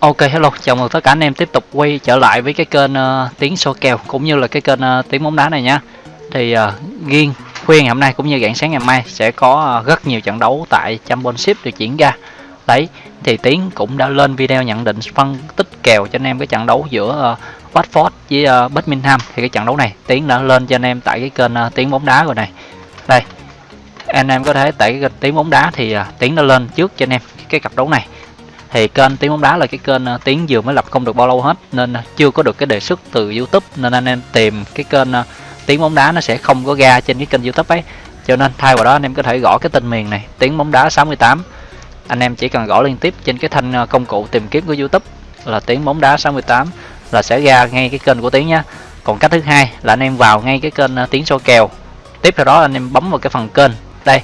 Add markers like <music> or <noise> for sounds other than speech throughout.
Ok hello, chào mừng tất cả anh em tiếp tục quay trở lại với cái kênh uh, tiếng số kèo cũng như là cái kênh uh, tiếng bóng đá này nha. Thì ờ, uh, riêng khuya ngày hôm nay cũng như rạng sáng ngày mai sẽ có uh, rất nhiều trận đấu tại Championship được diễn ra. Đấy, thì Tiến cũng đã lên video nhận định phân tích kèo cho anh em cái trận đấu giữa uh, Watford với uh, Birmingham. Thì cái trận đấu này Tiến đã lên cho anh em tại cái kênh uh, tiếng bóng đá rồi này. Đây, anh em có thể tại cái kênh tiếng bóng đá thì uh, Tiến đã lên trước cho anh em cái cặp đấu này thì kênh tiếng bóng đá là cái kênh ờ, tiếng vừa mới lập không được bao lâu hết, nên ờ, chưa có được cái đề xuất từ youtube, nên anh em tìm cái kênh ờ, tiếng bóng đá nó sẽ không có ra trên cái kênh youtube ấy. Cho nên thay vào đó anh em có thể gõ cái tên miền này, tiếng bóng đá 68 anh em chỉ cần gõ liên tiếp trên cái thanh công cụ tìm kiếm của youtube là tiếng bóng đá 68 là sẽ ra ngay cái kênh của tiếng nhá còn cách thứ hai là anh em vào ngay cái kênh tiếng số kèo. Tiếp theo đó anh em bấm vào cái phần kênh. Đây,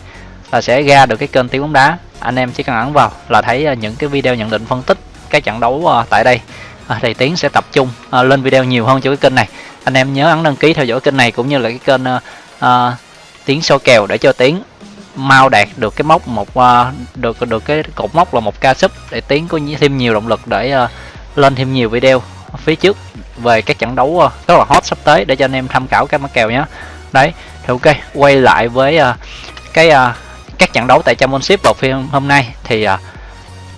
là sẽ ra được cái kênh tiếng bóng đá anh em chỉ cần ấn vào là thấy à, những cái video nhận định phân tích cái trận đấu à, tại đây. À, thì tiến sẽ tập trung lên video nhiều hơn cho cái kênh này. Anh em nhớ ấn đăng ký theo dõi kênh này cũng như là cái kênh uh, tiến so kèo để cho tiến mau đạt được cái mốc một uh, được được cái cột mốc là một ca sub để tiến có thêm nhiều động lực để uh, lên thêm nhiều video phía trước về các trận đấu uh, rất là hot sắp tới để cho anh em tham khảo các mã kèo nhé. Đấy thì ok quay lại với uh, cái uh, các trận đấu tại Championship vào phiên hôm nay thì à,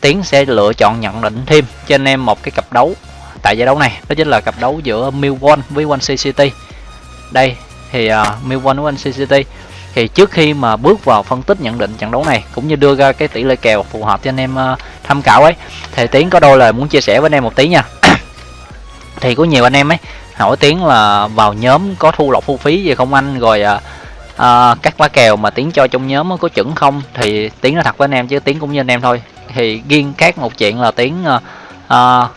Tiến sẽ lựa chọn nhận định thêm cho anh em một cái cặp đấu tại giải đấu này. Đó chính là cặp đấu giữa Millwall với One City. Đây thì uh, Millwall với One City thì trước khi mà bước vào phân tích nhận định trận đấu này cũng như đưa ra cái tỷ lệ kèo phù hợp cho anh em uh, tham khảo ấy thì Tiến có đôi lời muốn chia sẻ với anh em một tí nha. <coughs> Thì có nhiều anh em ấy hỏi Tiến là vào nhóm có thu lọc thu phí gì không anh? Rồi uh, à, các mã kèo mà tiến cho trong nhóm có chuẩn không? Thì tiến nói thật với anh em chứ tiến cũng như anh em thôi. Thì riêng khác một chuyện là tiến à, à,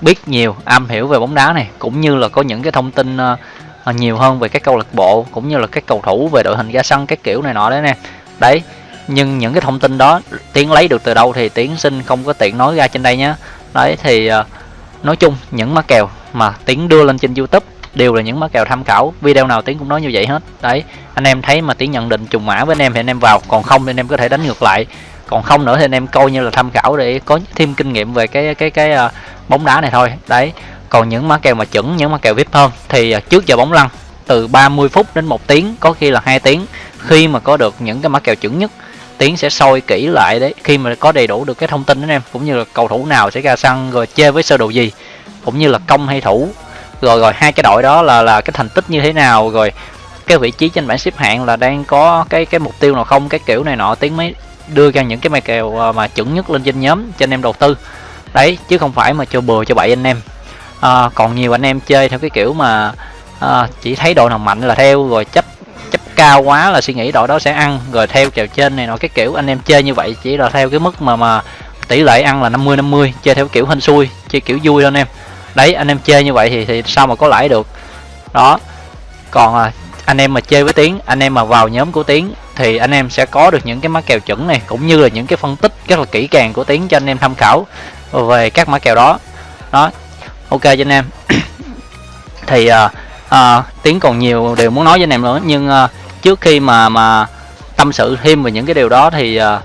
biết nhiều am hiểu về bóng đá này cũng như là có những cái thông tin à, nhiều hơn về các câu lạc bộ cũng như là các cầu thủ về đội hình ra sân các kiểu này nọ đấy nè. Đấy nhưng những cái thông tin đó tiến lấy được từ đâu thì tiến xin không có tiện nói ra trên đây nhé đấy thì à, nói chung những mã kèo mà tiến đưa lên trên youtube đều là những mã kèo tham khảo. Video nào tiến cũng nói như vậy hết. Đấy anh em thấy mà tiến nhận định trùng mã với anh em thì anh em vào. Còn không thì anh em có thể đánh ngược lại. Còn không nữa thì anh em coi như là tham khảo để có thêm kinh nghiệm về cái cái cái uh, bóng đá này thôi. Đấy còn những mã kèo mà chuẩn những mã kèo vip hơn thì uh, trước giờ bóng lăn từ 30 phút đến một tiếng có khi là hai tiếng. Khi mà có được những cái mã kèo chuẩn nhất tiến sẽ soi kỹ lại đấy. Khi mà có đầy đủ được cái thông tin anh em cũng như là cầu thủ nào sẽ ra sân rồi chơi với sơ đồ gì cũng như là công hay thủ rồi rồi hai cái đội đó là là cái thành tích như thế nào? Rồi cái vị trí trên bảng xếp hạng là đang có cái cái mục tiêu nào không? Cái kiểu này nọ tiếng mới đưa ra những cái mày kèo à, mà chuẩn nhất lên trên nhóm cho anh em đầu tư. Đấy chứ không phải mà cho bừa cho bậy anh em. À, còn nhiều anh em chơi theo cái kiểu mà à, chỉ thấy đội nào mạnh là theo rồi chấp chấp cao quá là suy nghĩ đội đó sẽ ăn rồi theo kèo trên này nọ cái kiểu anh em chơi như vậy chỉ là theo cái mức mà mà tỷ lệ ăn là 50 50 chơi theo kiểu hên xui chơi kiểu vui thôi anh em đấy anh em chơi như vậy thì thì sao mà có lãi được? Đó. Còn à, anh em mà chơi với tiếng anh em mà vào nhóm của tiếng thì anh em sẽ có được những cái mã kèo chuẩn này cũng như là những cái phân tích rất là kỹ càng của tiếng cho anh em tham khảo về các mã kèo đó. Đó. Ok cho anh em. <coughs> Thì à, à, tiếng còn nhiều điều muốn nói với anh em nữa nhưng à, trước khi mà mà tâm sự thêm về những cái điều đó thì à,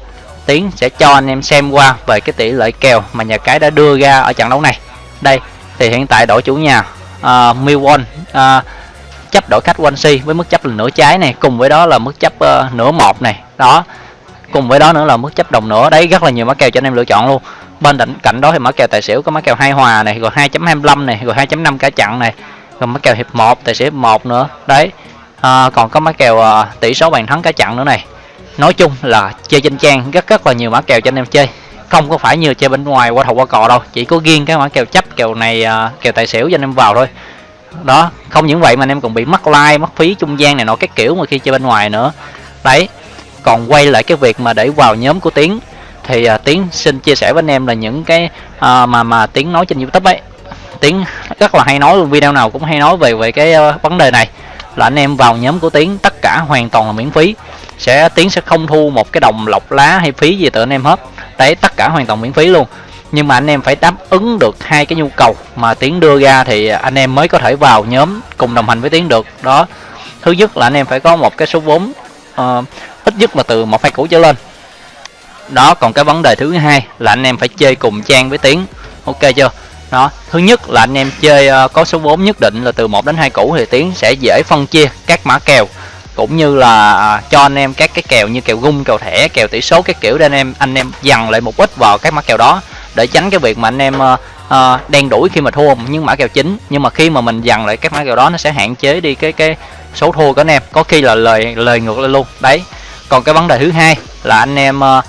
tiến sẽ cho anh em xem qua về cái tỷ lệ kèo mà nhà cái đã đưa ra ở trận đấu này. Đây thì hiện tại đội chủ nhà uh, Milwon uh, chấp đội khách Swansea với mức chấp là nửa trái này cùng với đó là mức chấp uh, nửa một này. Đó cùng với đó nữa là mức chấp đồng nửa. Đấy rất là nhiều mã kèo cho anh em lựa chọn luôn. Bên cạnh cạnh đó thì mã kèo tài xỉu có mã kèo hai hòa này rồi 2.25 này rồi 2.5 cả chặn này rồi mã kèo hiệp 1 tài xỉu hiệp 1 nữa. Đấy à, còn có mã kèo uh, tỷ số bàn thắng cả chặn nữa này. Nói chung là chơi trên trang rất rất là nhiều mã kèo cho anh em chơi không có phải như chơi bên ngoài qua thầu qua cò đâu chỉ có riêng cái mã kèo chấp kèo này uh, kèo tài xỉu cho anh em vào thôi. Đó không những vậy mà anh em còn bị mất like mất phí trung gian này nọ các kiểu mà khi chơi bên ngoài nữa. Đấy còn quay lại cái việc mà để vào nhóm của tiến thì uh, tiến xin chia sẻ với anh em là những cái uh, mà mà tiến nói trên youtube ấy. Tiến rất là hay nói luôn video nào cũng hay nói về về cái uh, vấn đề này. Là anh em vào nhóm của tiến tất cả hoàn toàn là miễn phí. Sẽ tiến sẽ không thu một cái đồng lọc lá hay phí gì từ anh em hết tế tất cả hoàn toàn miễn phí luôn. Nhưng mà anh em phải đáp ứng được hai cái nhu cầu mà tiến đưa ra thì anh em mới có thể vào nhóm cùng đồng hành với tiến được. Đó. Thứ nhất là anh em phải có một cái số vốn uh, ít nhất là từ một hai củ trở lên. Đó còn cái vấn đề thứ hai là anh em phải chơi cùng trang với tiến. Ok chưa? Đó. Thứ nhất là anh em chơi uh, có số vốn nhất định là từ 1 đến 2 củ thì tiến sẽ dễ phân chia các mã kèo cũng như là à, cho anh em các cái kèo như kèo gung kèo thẻ kèo tỷ số các kiểu để anh em anh em dằn lại một ít vào các mã kèo đó để tránh cái việc mà anh em uh, đen đuổi khi mà thua những mã kèo chính. Nhưng mà khi mà mình dằn lại các mã kèo đó nó sẽ hạn chế đi cái cái số thua của anh em có khi là lời lời ngược lên luôn. Đấy. Còn cái vấn đề thứ hai là anh em uh,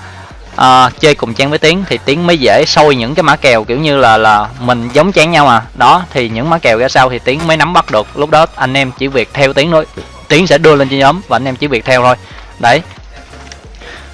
uh, chơi cùng trang với tiến thì tiến mới dễ sôi những cái mã kèo kiểu như là là mình giống chán nhau mà. Đó thì những mã kèo ra sau thì tiến mới nắm bắt được. Lúc đó anh em chỉ việc theo tiến thôi tiến sẽ đưa lên cho nhóm và anh em chỉ việc theo thôi. Đấy.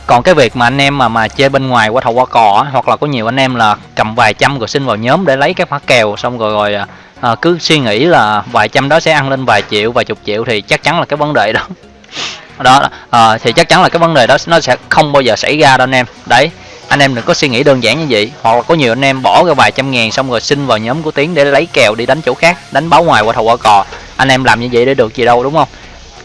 Còn cái việc mà anh em mà mà chơi bên ngoài qua thầu qua cò hoặc là có nhiều anh em là cầm vài trăm rồi xin vào nhóm để lấy các mã kèo xong rồi rồi à, à, cứ suy nghĩ là vài trăm đó sẽ ăn lên vài triệu vài chục triệu thì chắc chắn là cái vấn đề đó. <laughs> Đó à, thì chắc chắn là cái vấn đề đó nó sẽ không bao giờ xảy ra đâu anh em. Đấy. Anh em đừng có suy nghĩ đơn giản như vậy. Hoặc là có nhiều anh em bỏ ra vài trăm ngàn xong rồi xin vào nhóm của tiến để lấy kèo đi đánh chỗ khác đánh báo ngoài qua thầu qua cò. Anh em làm như vậy để được gì đâu đúng không?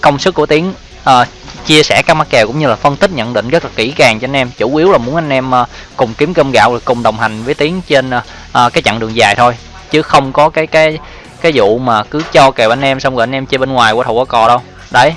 Công sức của tiến uh, chia sẻ các mắc kèo cũng như là phân tích nhận định rất là kỹ càng cho anh em. Chủ yếu là muốn anh em uh, cùng kiếm cơm gạo cùng đồng hành với tiến trên uh, uh, cái chặng đường dài thôi. Chứ không có cái cái cái vụ mà cứ cho kèo anh em xong rồi anh em chơi bên ngoài qua thầu qua cò đâu. Đấy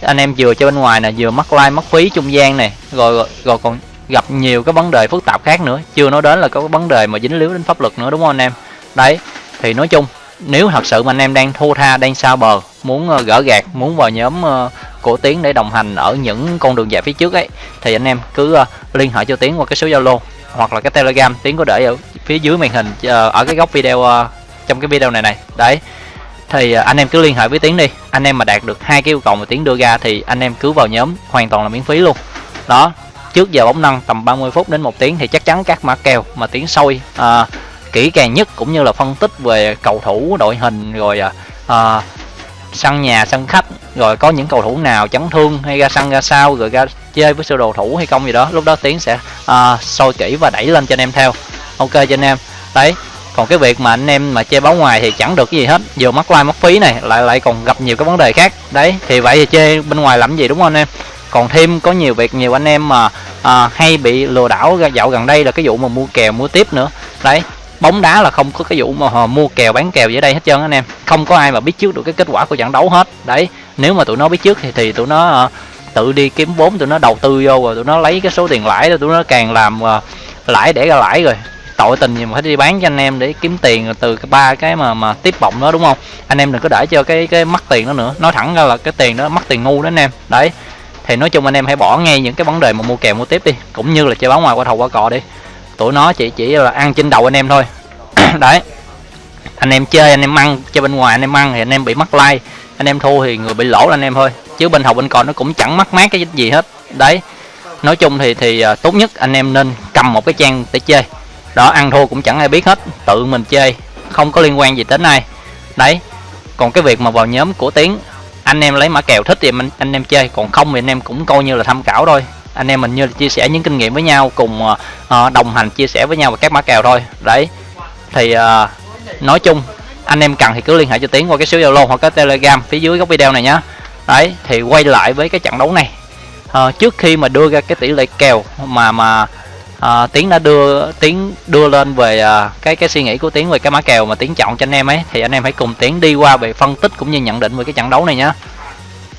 anh em vừa chơi bên ngoài nè vừa mắc like mất phí trung gian này rồi, rồi rồi còn gặp nhiều cái vấn đề phức tạp khác nữa. Chưa nói đến là có cái vấn đề mà dính líu đến pháp luật nữa đúng không anh em? Đấy thì nói chung nếu thật sự mà anh em đang thua tha đang sao bờ muốn ờ, gỡ gạt muốn vào nhóm ờ, của tiến để đồng hành ở những con đường dài phía trước ấy thì anh em cứ ờ, liên hệ cho tiến qua cái số zalo hoặc là cái telegram. Tiến có để ở phía dưới màn hình ở cái góc video trong cái video này này. Đấy thì anh em cứ liên hệ với tiến đi. Anh em mà đạt được hai cái yêu cầu mà tiến đưa ra thì anh em cứ vào nhóm hoàn toàn là miễn phí luôn. Đó trước giờ bóng năng tầm 30 phút đến một tiếng thì chắc chắn các mã kèo mà tiến sôi à, kỹ càng nhất cũng như là phân tích về cầu thủ đội hình rồi à, sân nhà sân khách rồi có những cầu thủ nào chấn thương hay ra sân ra sao rồi ra chơi với sơ đồ thủ hay không gì đó lúc đó tiến sẽ uh, soi kỹ và đẩy lên cho anh em theo. Ok cho anh em. Đấy còn cái việc mà anh em mà chơi báo ngoài thì chẳng được cái gì hết. Vừa mắc like mất phí này lại lại còn gặp nhiều cái vấn đề khác. Đấy thì vậy thì chơi bên ngoài làm gì đúng không anh em? Còn thêm có nhiều việc nhiều anh em mà à, hay bị lừa đảo dạo gần đây là cái vụ mà mua kèo mua tiếp nữa. Đấy bóng đá là không có cái vụ mà họ mua kèo bán kèo dưới đây hết trơn anh em. Không có ai mà biết trước được cái kết quả của trận đấu hết. Đấy nếu mà tụi nó biết trước thì thì tụi nó uh, tự đi kiếm vốn tụi nó đầu tư vô rồi tụi nó lấy cái số tiền lãi đó tụi nó càng làm uh, lãi để ra lãi rồi. Tội tình gì mà phải đi bán cho anh em để kiếm tiền từ cái ba cái mà mà tiếp bọng đó đúng không? Anh em đừng có để cho cái cái mất tiền đó nữa. Nói thẳng ra là cái tiền đó mất tiền ngu đó anh em. Đấy thì nói chung anh em hãy bỏ ngay những cái vấn đề mà mua kèo mua tiếp đi cũng như là chơi báo ngoài qua thầu qua cò đi tụi nó chỉ chỉ là ăn trên đầu anh em thôi. <coughs> Đấy. Anh em chơi, anh em ăn, chơi bên ngoài anh em ăn thì anh em bị mất like. Anh em thua thì người bị lỗ là anh em thôi. Chứ bên hậu, bên còn nó cũng chẳng mắc mát cái gì hết. Đấy. Nói chung thì thì à, tốt nhất anh em nên cầm một cái trang để chơi. Đó, ăn thua cũng chẳng ai biết hết. Tự mình chơi. Không có liên quan gì đến ai. Đấy. Còn cái việc mà vào nhóm của tiến, anh em lấy mã kèo thích thì mình, anh em chơi. Còn không thì anh em cũng coi như là tham khảo thôi anh em mình như là chia sẻ những kinh nghiệm với nhau cùng uh, đồng hành chia sẻ với nhau về các mã kèo thôi. Đấy. Thì uh, nói chung anh em cần thì cứ liên hệ cho tiến qua cái số zalo hoặc cái telegram phía dưới góc video này nhá. Đấy thì quay lại với cái trận đấu này. Uh, trước khi mà đưa ra cái tỷ lệ kèo mà mà uh, tiến đã đưa tiến đưa lên về uh, cái cái suy nghĩ của tiến về cái mã kèo mà tiến chọn cho anh em ấy thì anh em hãy cùng tiến đi qua về phân tích cũng như nhận định về cái trận đấu này nhá.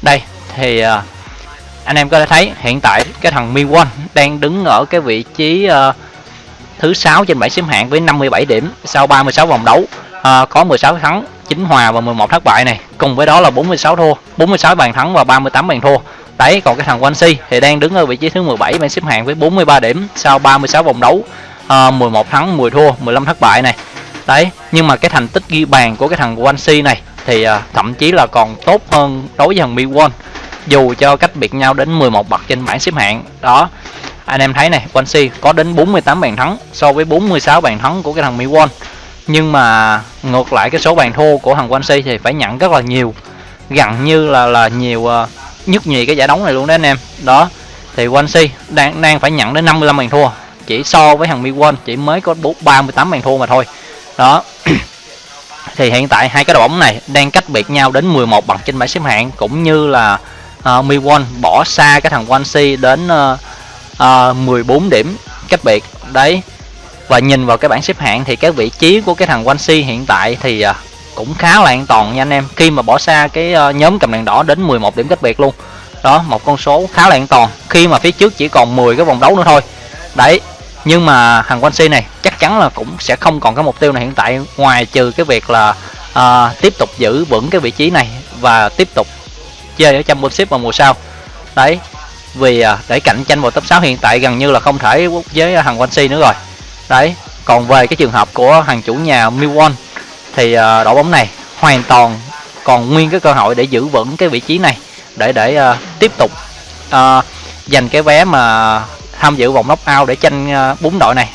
Đây thì uh, anh em có thể thấy hiện tại cái thằng Mi Won đang đứng ở cái vị trí uh, thứ 6 trên bảng xếp hạng với 57 điểm sau 36 vòng đấu. Uh, có 16 thắng 9 hòa và 11 thất bại này. Cùng với đó là 46 thua 46 bàn thắng và 38 bàn thua. Đấy còn cái thằng Wansi thì đang đứng ở vị trí thứ 17 bảng xếp hạng với 43 điểm sau 36 vòng đấu. Ờ, uh, 11 thắng 10 thua 15 thất bại này. Đấy nhưng mà cái thành tích ghi bàn của cái thằng Wansi này thì uh, thậm chí là còn tốt hơn đối với thằng Mi Won dù cho cách biệt nhau đến 11 bậc trên bảng xếp hạng. Đó anh em thấy này Swansea có đến 48 bàn thắng so với 46 bàn thắng của cái thằng miwon. Nhưng mà ngược lại cái số bàn thua của thằng Swansea thì phải nhận rất là nhiều gần như là là nhiều ờ, uh, nhất nhì cái giải đấu này luôn đấy anh em. Đó thì Swansea đang đang phải nhận đến 55 bàn thua. Chỉ so với thằng miwon chỉ mới có 38 bàn thua mà thôi. Đó <clears throat> thì hiện tại hai cái đội bóng này đang cách biệt nhau đến 11 bậc trên bảng xếp hạng cũng như là Ờ, uh, Millwall bỏ xa cái thằng Swansea đến uh, uh, 14 điểm cách biệt. Đấy và nhìn vào cái bảng xếp hạng thì cái vị trí của cái thằng Wansi hiện tại thì uh, cũng khá là an toàn nha anh em. Khi mà bỏ xa cái uh, nhóm cầm đèn đỏ đến 11 điểm cách biệt luôn. Đó một con số khá là an toàn. Khi mà phía trước chỉ còn 10 cái vòng đấu nữa thôi. Đấy nhưng mà thằng Wansi này chắc chắn là cũng sẽ không còn cái mục tiêu này hiện tại ngoài trừ cái việc là uh, tiếp tục giữ vững cái vị trí này và tiếp tục chơi ở championship vào mùa sau. Đấy vì à, để cạnh tranh vào top 6 hiện tại gần như là không thể với thằng Wansi nữa rồi. Đấy còn về cái trường hợp của hàng chủ nhà Milwaukee thì à, đội bóng này hoàn toàn còn nguyên cái cơ hội để giữ vững cái vị trí này để để uh, tiếp tục uh, giành cái vé mà tham dự vòng knockout để tranh bốn uh, đội này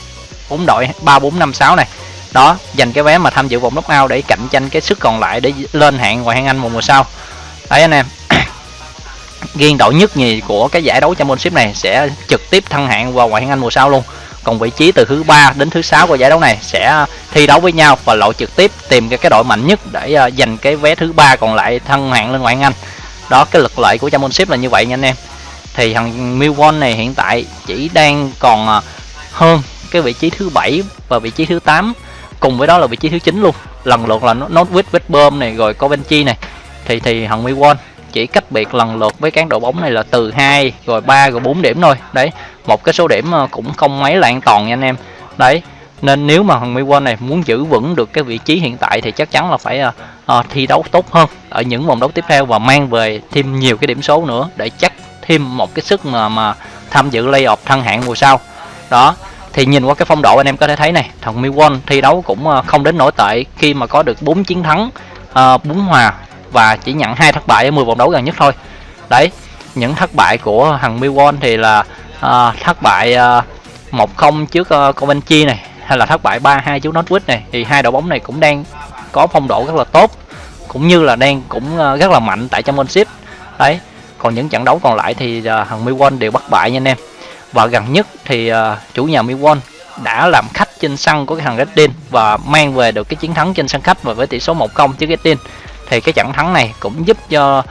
bốn đội ba bốn năm sáu này. Đó giành cái vé mà tham dự vòng knockout để cạnh tranh cái sức còn lại để lên hạng ngoại hạng Anh một mùa sau đấy anh em. <coughs> Ghiên đội nhất nhì của cái giải đấu championship này sẽ trực tiếp thăng hạng vào ngoại hạng Anh mùa sau luôn. Còn vị trí từ thứ ba đến thứ sáu của giải đấu này sẽ thi đấu với nhau và lộ trực tiếp tìm cái, cái đội mạnh nhất để uh, giành cái vé thứ ba còn lại thăng hạng lên ngoại hạng Anh. Đó cái lực lợi của championship là như vậy nha anh em. Thì thằng Milwaukee này hiện tại chỉ đang còn uh, hơn cái vị trí thứ bảy và vị trí thứ 8 cùng với đó là vị trí thứ 9 luôn. Lần lượt là Northwich West Brom này rồi Coventry này thì thì thằng quân chỉ cách biệt lần lượt với các đội bóng này là từ 2 rồi 3 rồi 4 điểm thôi. Đấy một cái số điểm ờ, cũng không mấy là an toàn nha anh em. Đấy nên nếu mà thằng Milwaukee này muốn giữ vững được cái vị trí hiện tại thì chắc chắn là phải uh, thi đấu tốt hơn ở những vòng đấu tiếp theo và mang về thêm nhiều cái điểm số nữa để chắc thêm một cái sức mà mà tham dự playoff thăng hạng mùa sau. Đó thì nhìn qua cái phong độ anh em có thể thấy này thằng Milwaukee thi đấu cũng không đến nổi tệ khi mà có được 4 chiến thắng uh, 4 hòa và chỉ nhận hai thất bại ở 10 vòng đấu gần nhất thôi. Đấy những thất bại của thằng Milwaukee thì là uh, thất bại à, uh, 1-0 trước à, uh, Coventry này hay là thất bại 3-2 trước Northwood này thì hai đội bóng này cũng đang có phong độ rất là tốt cũng như là đang cũng uh, rất là mạnh tại championship. Đấy còn những trận đấu còn lại thì uh, thằng Milwaukee đều bất bại nha anh em. Và gần nhất thì uh, chủ nhà Milwaukee đã làm khách trên sân của cái thằng Reddin và mang về được cái chiến thắng trên sân khách và với tỷ số 1-0 trước Reddin thì cái trận thắng này cũng giúp cho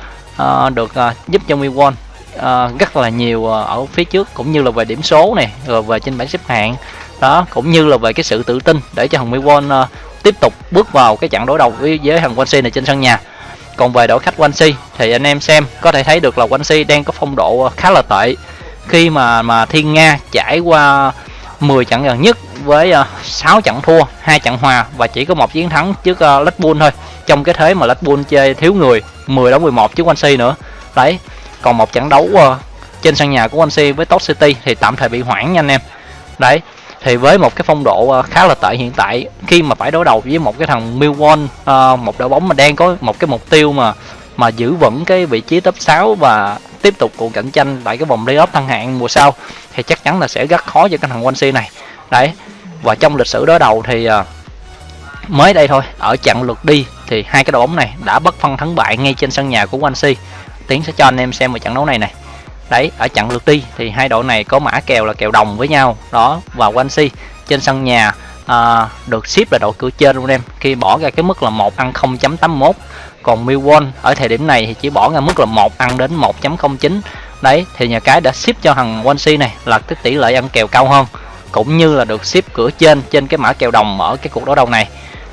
uh, được uh, giúp cho miwon uh, rất là nhiều ở phía trước cũng như là về điểm số này rồi về trên bảng xếp hạng. Đó cũng như là về cái sự tự tin để cho thằng miwon uh, tiếp tục bước vào cái trận đối đầu với, với thằng Swansea này trên sân nhà. Còn về đội khách Swansea thì anh em xem có thể thấy được là Swansea đang có phong độ khá là tệ. Khi mà mà Thiên Nga trải qua 10 trận gần nhất với ờ, 6 trận thua, hai trận hòa và chỉ có một chiến thắng trước ờ, uh, Blackpool thôi. Trong cái thế mà Blackpool chơi thiếu người 10 đóng 11 trước Swansea nữa. Đấy. Còn một trận đấu ờ, trên sân nhà của Swansea với Top City thì tạm thời bị hoãn nha anh em. Đấy. Thì với một cái phong độ khá là tệ hiện tại khi mà phải đối đầu với một cái thằng Millwall một đội bóng mà đang có một cái mục tiêu mà mà giữ vững cái vị trí top 6 và tiếp tục cuộc cạnh tranh tại cái vòng playoff thăng hạng mùa sau thì chắc chắn là sẽ rất khó cho cái thằng Swansea này đấy và trong lịch sử đối đầu thì à, mới đây thôi ở trận lượt đi thì hai cái đội bóng này đã bất phân thắng bại ngay trên sân nhà của Swansea tiến sẽ cho anh em xem một trận đấu này này. Đấy ở trận lượt đi thì hai đội này có mã kèo là kèo đồng với nhau. Đó và Swansea trên sân nhà à, được ship là đội cửa trên luôn em. Khi bỏ ra cái mức là một ăn 0.81 còn Milwaukee ở thời điểm này thì chỉ bỏ ra mức là một ăn đến 1.09 đấy thì nhà cái đã ship cho thằng Swansea này là cái tỷ lệ ăn kèo cao hơn cũng như là được ship cửa trên trên cái mã kèo đồng ở cái cuộc đối đầu này.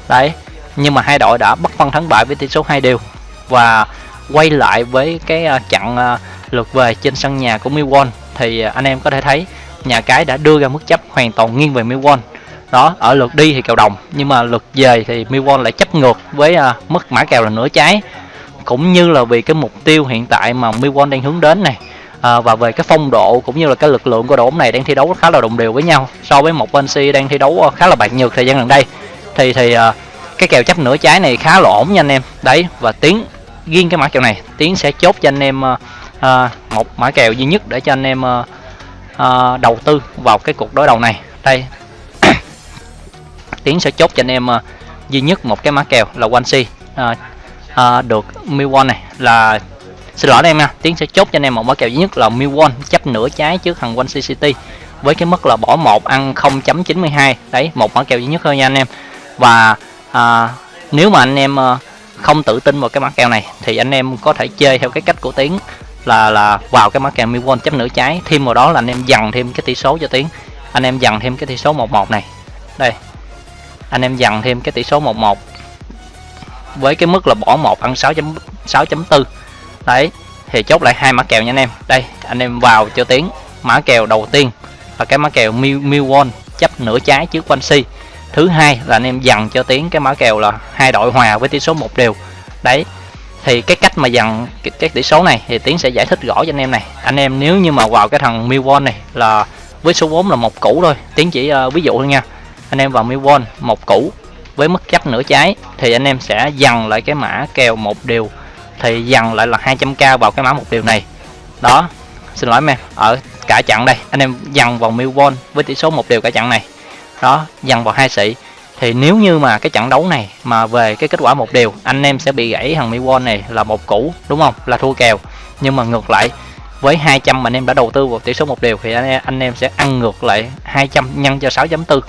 Đấy, nhưng mà hai đội đã bất phân thắng bại với tỷ số hai đều và quay lại với cái à, chặn à, lượt về trên sân nhà của Milwaukee thì à, anh em có thể thấy nhà cái đã đưa ra mức chấp hoàn toàn nghiêng về Milwaukee đó, ở lượt đi thì kèo đồng, nhưng mà lượt về thì Milwaukee lại chấp ngược với mức mã kèo là nửa trái. Cũng như là vì cái mục tiêu hiện tại mà Milwaukee đang hướng đến này à, và về cái phong độ cũng như là cái lực lượng của đội bóng này đang thi đấu khá là đồng đều với nhau so với một Chelsea đang thi đấu ờ, khá là bạc nhược thời gian gần đây. Thì thì à, cái kèo chấp nửa trái này khá là ổn nha anh em. Đấy và tiến riêng cái mã kèo này. Tiến sẽ chốt cho anh em à, một mã kèo duy nhất để cho anh em à, à, đầu tư vào cái cuộc đối đầu này. Đây. <coughs> Tiến sẽ chốt cho anh em à, duy nhất một cái mã kèo là one si à, à, được Milwaukee này là xin lỗi em nha tiến sẽ chốt cho anh em một mã kèo duy nhất là Milwon chấp nửa trái trước thằng Swansea City với cái mức là bỏ một ăn 0.92 đấy một mã kèo duy nhất thôi nha anh em. Và à, nếu mà anh em à, không tự tin vào cái mã kèo này thì anh em có thể chơi theo cái cách của tiến là là vào cái mã kèo Milwon chấp nửa trái. Thêm vào đó là anh em dằn thêm cái tỷ số cho tiến. Anh em dằn thêm cái tỷ số 11 này. Đây anh em dằn thêm cái tỷ số 11 với cái mức là bỏ một ăn 6.6.4 đấy thì chốt lại hai mã kèo nha anh em. Đây anh em vào cho tiếng mã kèo đầu tiên là cái mã kèo Milwon chấp nửa trái trước Quincy thứ hai là anh em dằn cho tiếng cái mã kèo là hai đội hòa với tỷ số một đều. Đấy thì cái cách mà dằn cái, cái tỷ số này thì tiến sẽ giải thích rõ cho anh em này. Anh em nếu như mà vào cái thằng milwon này là với số vốn là một củ thôi. Tiến chỉ uh, ví dụ thôi nha. Anh em vào milwon một củ với mức chấp nửa trái thì anh em sẽ dằn lại cái mã kèo một đều thì dằn lại là 200k vào cái mã một điều này. Đó xin lỗi em ở cả chặng đây anh em dằn vào Milwon với tỷ số một điều cả chặng này. Đó dằn vào hai sĩ. Thì nếu như mà cái trận đấu này mà về cái kết quả một điều anh em sẽ bị gãy thằng Milwon này là một củ đúng không? Là thua kèo. Nhưng mà ngược lại với 200 mà anh em đã đầu tư vào tỷ số một điều thì anh em, anh em sẽ ăn ngược lại 200 nhân cho 6.4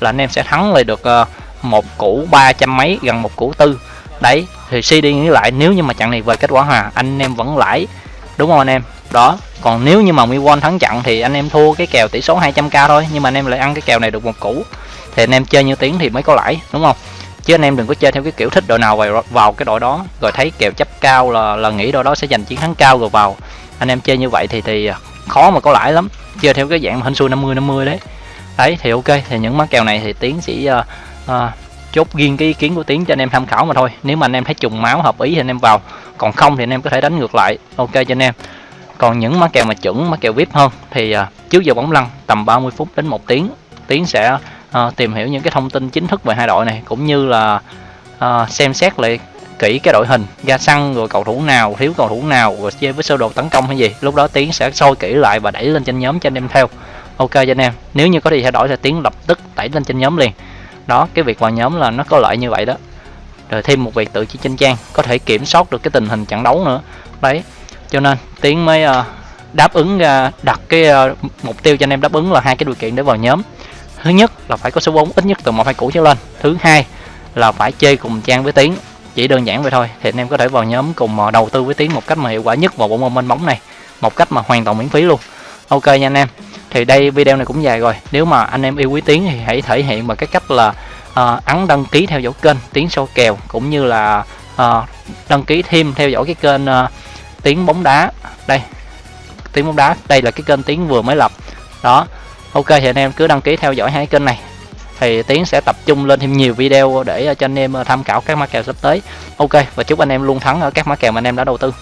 là anh em sẽ thắng lại được ờ, một củ ba trăm mấy gần một củ tư. Đấy thì suy đi nghĩ lại nếu như mà trận này về kết quả hòa anh em vẫn lãi. Đúng không anh em? Đó còn nếu như mà Miwon thắng trận thì anh em thua cái kèo tỷ số 200k thôi nhưng mà anh em lại ăn cái kèo này được một củ. Thì anh em chơi như tiếng thì mới có lãi đúng không? Chứ anh em đừng có chơi theo cái kiểu thích đội nào vào vào cái đội đó rồi thấy kèo chấp cao là là nghĩ đội đó sẽ giành chiến thắng cao rồi vào. Anh em chơi như vậy thì thì khó mà có lãi lắm chơi theo cái dạng hình xui 50 50 đấy. Đấy thì ok thì những mã kèo này thì tiến sẽ uh, uh, chốt riêng cái ý kiến của tiến cho anh em tham khảo mà thôi. Nếu mà anh em thấy trùng máu hợp ý thì anh em vào. Còn không thì anh em có thể đánh ngược lại. Ok cho anh em. Còn những má kèo mà chuẩn má kèo vip hơn thì uh, trước giờ bóng lăn tầm 30 phút đến một tiếng. Tiến sẽ uh, tìm hiểu những cái thông tin chính thức về hai đội này cũng như là uh, xem xét lại kỹ cái đội hình ra sân rồi cầu thủ nào thiếu cầu thủ nào rồi chơi với sơ đồ tấn công hay gì. Lúc đó tiến sẽ soi kỹ lại và đẩy lên trên nhóm cho anh em theo. Ok cho anh em. Nếu như có gì thay đổi thì tiến lập tức đẩy lên trên nhóm liền đó cái việc vào nhóm là nó có lợi như vậy đó. Rồi thêm một việc tự chỉ trên trang có thể kiểm soát được cái tình hình trận đấu nữa. Đấy cho nên tiến mới uh, đáp ứng uh, đặt cái uh, mục tiêu cho anh em đáp ứng là hai cái điều kiện để vào nhóm. Thứ nhất là phải có số vốn ít nhất từ một hai củ trở lên. Thứ hai là phải chơi cùng trang với tiến chỉ đơn giản vậy thôi thì anh em có thể vào nhóm cùng đầu tư với tiến một cách mà hiệu quả nhất vào bộ môn minh bóng này một cách mà hoàn toàn miễn phí luôn. Ok nha anh em thì đây video này cũng dài rồi. Nếu mà anh em yêu quý tiếng thì hãy thể hiện bằng cái cách là uh, ấn đăng ký theo dõi kênh tiếng sâu kèo cũng như là uh, đăng ký thêm theo dõi cái kênh ờ, uh, tiếng bóng đá. Đây tiếng bóng đá đây là cái kênh tiếng vừa mới lập. Đó ok thì anh em cứ đăng ký theo dõi hai kênh này. Thì tiến sẽ tập trung lên thêm nhiều video để cho anh em tham khảo các mã kèo sắp tới. Ok và chúc anh em luôn thắng ở các mã kèo mà anh em đã đầu tư.